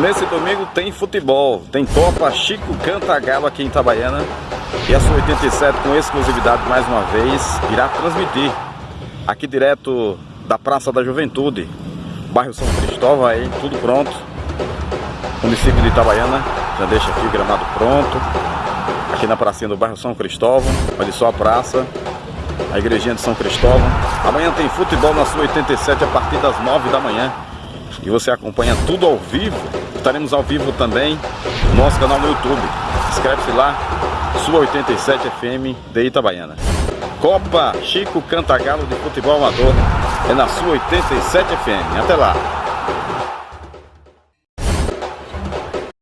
Nesse domingo tem futebol, tem Copa Chico Cantagalo aqui em Itabaiana. E a sua 87 com exclusividade mais uma vez irá transmitir aqui direto da Praça da Juventude, bairro São Cristóvão aí, tudo pronto. Município de Itabaiana, já deixa aqui o gramado pronto. Aqui na pracinha do bairro São Cristóvão, olha só a praça, a igrejinha de São Cristóvão. Amanhã tem futebol na sua 87 a partir das 9 da manhã. E você acompanha tudo ao vivo. Estaremos ao vivo também no nosso canal no YouTube. Inscreve-se lá, sua 87 FM de Itabaiana. Copa Chico Cantagalo de Futebol Amador é na sua 87 FM. Até lá!